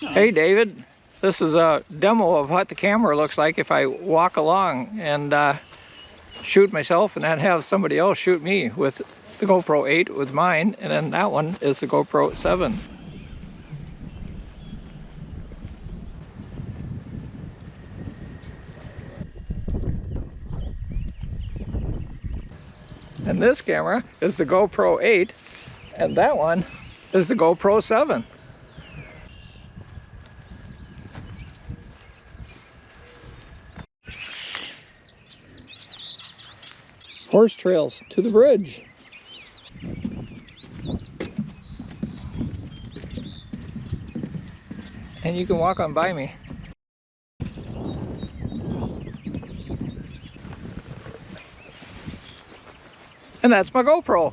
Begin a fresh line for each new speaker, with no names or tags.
Hey David, this is a demo of what the camera looks like if I walk along and uh, shoot myself and then have somebody else shoot me with the GoPro 8 with mine and then that one is the GoPro 7. And this camera is the GoPro 8 and that one is the GoPro 7. Horse trails to the bridge. And you can walk on by me. And that's my GoPro.